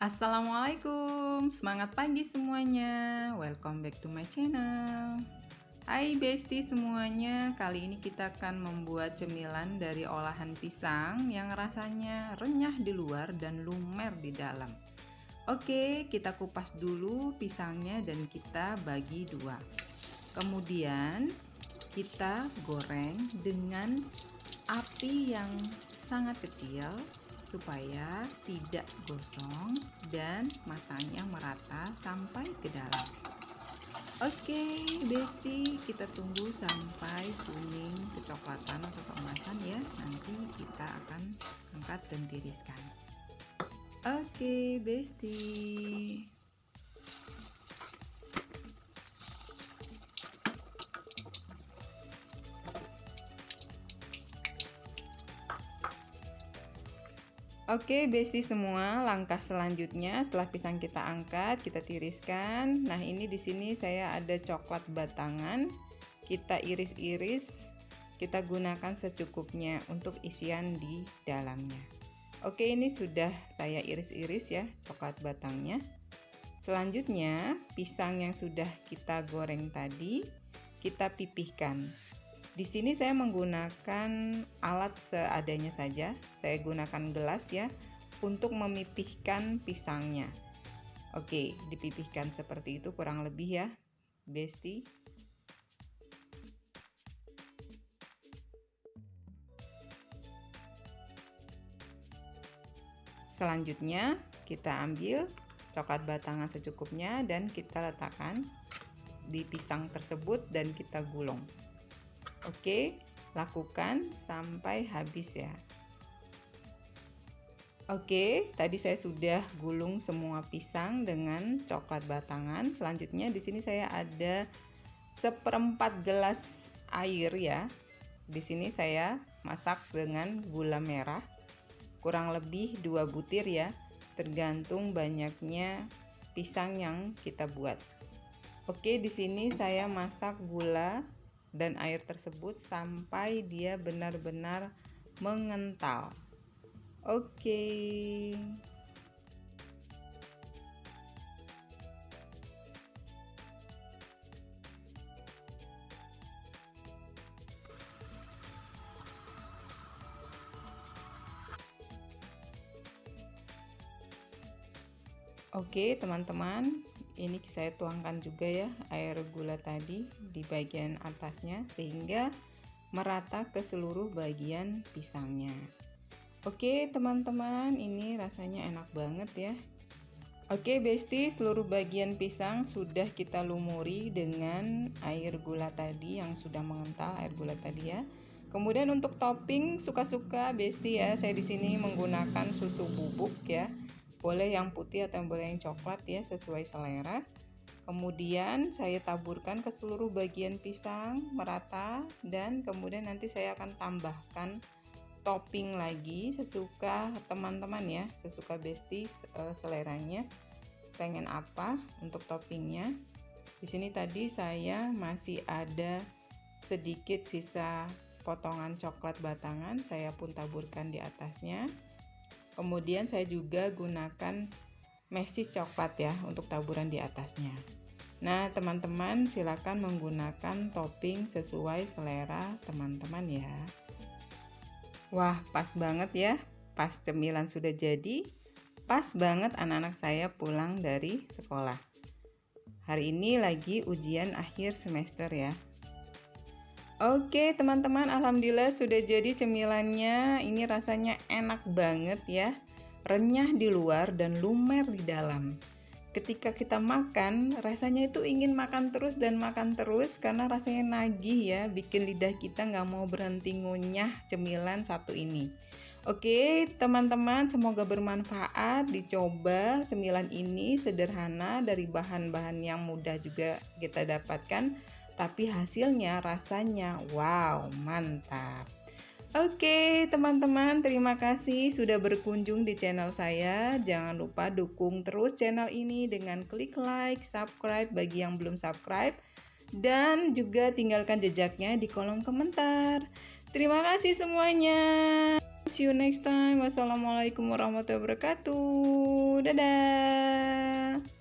Assalamualaikum, semangat pagi semuanya. Welcome back to my channel. Hai bestie semuanya, kali ini kita akan membuat cemilan dari olahan pisang yang rasanya renyah di luar dan lumer di dalam. Oke, kita kupas dulu pisangnya dan kita bagi dua. Kemudian kita goreng dengan api yang sangat kecil supaya tidak gosong dan matanya merata sampai ke dalam. Oke besti kita tunggu sampai kuning kecoklatan atau keemasan ya. Nanti kita akan angkat dan tiriskan. Oke besti Oke besti semua, langkah selanjutnya setelah pisang kita angkat, kita tiriskan. Nah, ini di sini saya ada coklat batangan. Kita iris-iris, kita gunakan secukupnya untuk isian di dalamnya. Oke, ini sudah saya iris-iris ya coklat batangnya. Selanjutnya, pisang yang sudah kita goreng tadi kita pipihkan. Di sini saya menggunakan alat seadanya saja. Saya gunakan gelas ya untuk memipihkan pisangnya. Oke, dipipihkan seperti itu kurang lebih ya, Besti. Selanjutnya, kita ambil coklat batangan secukupnya dan kita letakkan di pisang tersebut dan kita gulung. Oke, lakukan sampai habis ya. Oke, tadi saya sudah gulung semua pisang dengan coklat batangan. Selanjutnya di sini saya ada seperempat gelas air ya. Di sini saya masak dengan gula merah. Kurang lebih dua butir ya, tergantung banyaknya pisang yang kita buat. Oke, di sini saya masak gula dan air tersebut sampai dia benar-benar mengental. Oke. Okay. Oke teman-teman ini saya tuangkan juga ya air gula tadi di bagian atasnya sehingga merata ke seluruh bagian pisangnya. Oke teman-teman ini rasanya enak banget ya. Oke besti seluruh bagian pisang sudah kita lumuri dengan air gula tadi yang sudah mengental air gula tadi ya. Kemudian untuk topping suka-suka besti ya saya di sini menggunakan susu bubuk ya boleh yang putih atau boleh yang coklat ya sesuai selera. Kemudian saya taburkan ke seluruh bagian pisang merata dan kemudian nanti saya akan tambahkan topping lagi sesuka teman-teman ya sesuka besti uh, seleranya. Pengen apa untuk toppingnya? Di sini tadi saya masih ada sedikit sisa potongan coklat batangan saya pun taburkan di atasnya kemudian saya juga gunakan mesis coklat ya untuk taburan di atasnya. Nah teman-teman silakan menggunakan topping sesuai selera teman-teman ya. Wah pas banget ya. Pas cemilan sudah jadi pas banget anak-anak saya pulang dari sekolah. Hari ini lagi ujian akhir semester ya Oke teman-teman Alhamdulillah sudah jadi cemilannya. Ini rasanya enak banget ya. Renyah di luar dan lumer di dalam. Ketika kita makan rasanya itu ingin makan terus dan makan terus Karena rasanya nagih ya Bikin lidah kita nggak mau berhenti ngunyah cemilan satu ini. Oke teman-teman semoga bermanfaat. Dicoba cemilan ini sederhana dari bahan-bahan yang mudah juga kita dapatkan tapi hasilnya rasanya wow mantap Oke teman-teman terima kasih sudah berkunjung di channel saya Jangan lupa dukung terus channel ini dengan klik like, subscribe bagi yang belum subscribe Dan juga tinggalkan jejaknya di kolom komentar Terima kasih semuanya See you next time. Wassalamualaikum warahmatullahi wabarakatuh. Dadah.